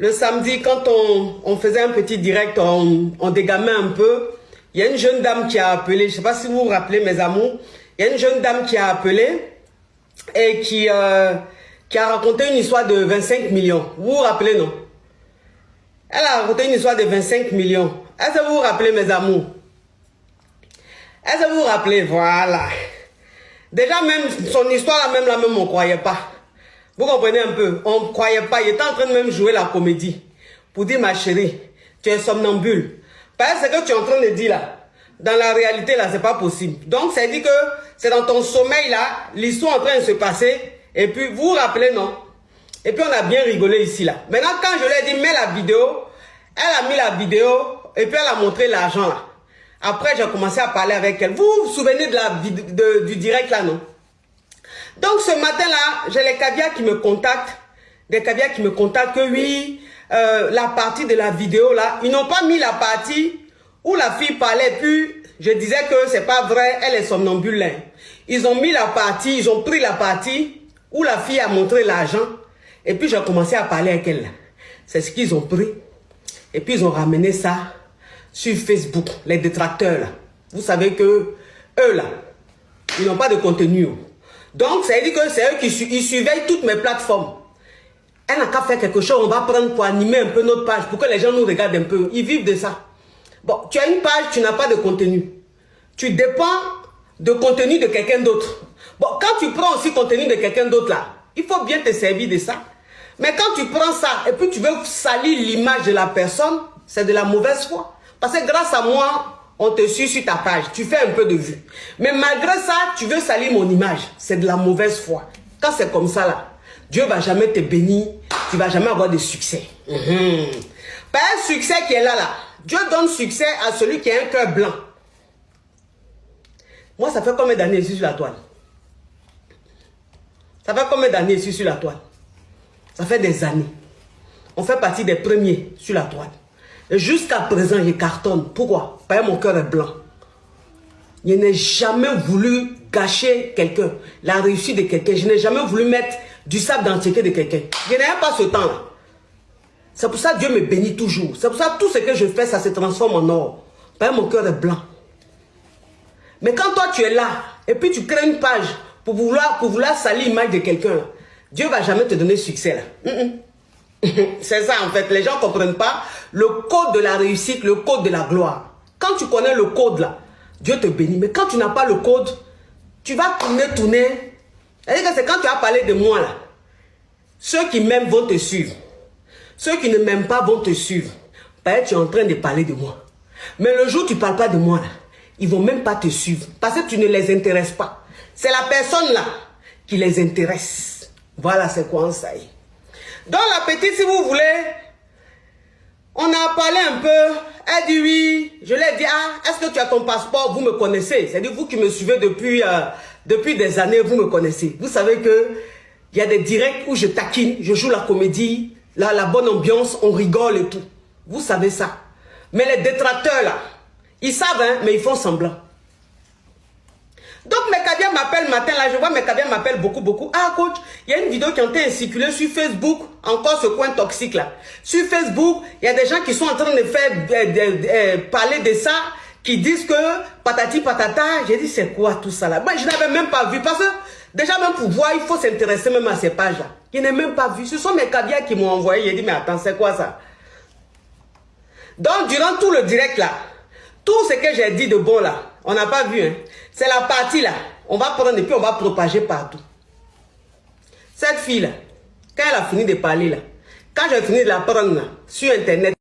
le samedi, quand on, faisait un petit direct, on, dégamait un peu. Il y a une jeune dame qui a appelé, je ne sais pas si vous vous rappelez mes amours, il y a une jeune dame qui a appelé et qui, euh, a raconté une histoire de 25 millions. Vous vous rappelez, non? Elle a raconté une histoire de 25 millions. Est-ce que vous vous rappelez, mes amours? Est-ce que vous vous rappelez? Voilà. Déjà, même son histoire, même la même, on ne croyait pas. Vous comprenez un peu On ne croyait pas. Il était en train de même jouer la comédie. Pour dire, ma chérie, tu es somnambule. Parce que tu es en train de dire là. Dans la réalité, là, c'est pas possible. Donc, ça dit que c'est dans ton sommeil, là, l'histoire en train de se passer. Et puis, vous vous rappelez, non? Et puis, on a bien rigolé ici, là. Maintenant, quand je lui ai dit, mets la vidéo, elle a mis la vidéo, et puis elle a montré l'argent, là. Après, j'ai commencé à parler avec elle. Vous vous souvenez de la, du direct, là, non? Donc, ce matin-là, j'ai les caviars qui me contactent. Des caviars qui me contactent que oui, euh, la partie de la vidéo, là, ils n'ont pas mis la partie où la fille parlait, puis je disais que c'est pas vrai, elle est somnambule. Ils ont mis la partie, ils ont pris la partie où la fille a montré l'argent. Et puis j'ai commencé à parler avec elle. C'est ce qu'ils ont pris. Et puis ils ont ramené ça sur Facebook, les détracteurs. Là. Vous savez que eux là, ils n'ont pas de contenu. Donc ça veut dire que c'est eux qui ils surveillent toutes mes plateformes. Elle n'a qu'à faire quelque chose, on va prendre pour animer un peu notre page, pour que les gens nous regardent un peu. Ils vivent de ça. Bon, tu as une page, tu n'as pas de contenu. Tu dépends de contenu de quelqu'un d'autre. Bon, quand tu prends aussi contenu de quelqu'un d'autre là, il faut bien te servir de ça. Mais quand tu prends ça et puis tu veux salir l'image de la personne, c'est de la mauvaise foi. Parce que grâce à moi, on te suit sur ta page, tu fais un peu de vue. Mais malgré ça, tu veux salir mon image, c'est de la mauvaise foi. Quand c'est comme ça là, Dieu va jamais te bénir, tu vas jamais avoir de succès. Mmh. Pas un succès qui est là là. Dieu donne succès à celui qui a un cœur blanc. Moi, ça fait combien d'années je suis sur la toile? Ça fait combien d'années je sur la toile? Ça fait des années. On fait partie des premiers sur la toile. Jusqu'à présent, je cartonne. Pourquoi? Parce que mon cœur est blanc. Je n'ai jamais voulu gâcher quelqu'un, la réussite de quelqu'un. Je n'ai jamais voulu mettre du sable dans de quelqu'un. Je n'ai pas ce temps-là. C'est pour ça que Dieu me bénit toujours. C'est pour ça que tout ce que je fais, ça se transforme en or. Parce mon cœur est blanc. Mais quand toi tu es là, et puis tu crées une page pour vouloir, pour vouloir salir l'image de quelqu'un, Dieu ne va jamais te donner succès. C'est ça en fait, les gens ne comprennent pas le code de la réussite, le code de la gloire. Quand tu connais le code là, Dieu te bénit. Mais quand tu n'as pas le code, tu vas tourner, tourner. C'est quand tu as parlé de moi là. Ceux qui m'aiment vont te suivre. Ceux qui ne m'aiment pas vont te suivre. Que tu es en train de parler de moi. Mais le jour où tu ne parles pas de moi, là, ils ne vont même pas te suivre. Parce que tu ne les intéresses pas. C'est la personne là qui les intéresse. Voilà c'est quoi ça y est. Donc la petite, si vous voulez, on a parlé un peu. Elle dit oui. Je lui ai dit, ah, est-ce que tu as ton passeport? Vous me connaissez. C'est-à-dire vous qui me suivez depuis, euh, depuis des années, vous me connaissez. Vous savez que il y a des directs où je taquine, je joue la comédie, Là, la bonne ambiance, on rigole et tout. Vous savez ça. Mais les détracteurs, là, ils savent, hein, mais ils font semblant. Donc, mes caviars m'appellent matin, là, je vois mes caviars m'appellent beaucoup, beaucoup. Ah, coach, il y a une vidéo qui a été circulée sur Facebook, encore ce coin toxique, là. Sur Facebook, il y a des gens qui sont en train de faire, euh, parler de ça, qui disent que patati patata. J'ai dit, c'est quoi tout ça, là? Moi, je n'avais même pas vu, parce que Déjà, même pour voir, il faut s'intéresser même à ces pages-là. Je n'ai même pas vu. Ce sont mes caviars qui m'ont envoyé. J'ai dit, mais attends, c'est quoi ça? Donc, durant tout le direct là, tout ce que j'ai dit de bon là, on n'a pas vu. Hein? C'est la partie là. On va prendre et puis on va propager partout. Cette fille là, quand elle a fini de parler là, quand j'ai fini de la prendre là, sur Internet,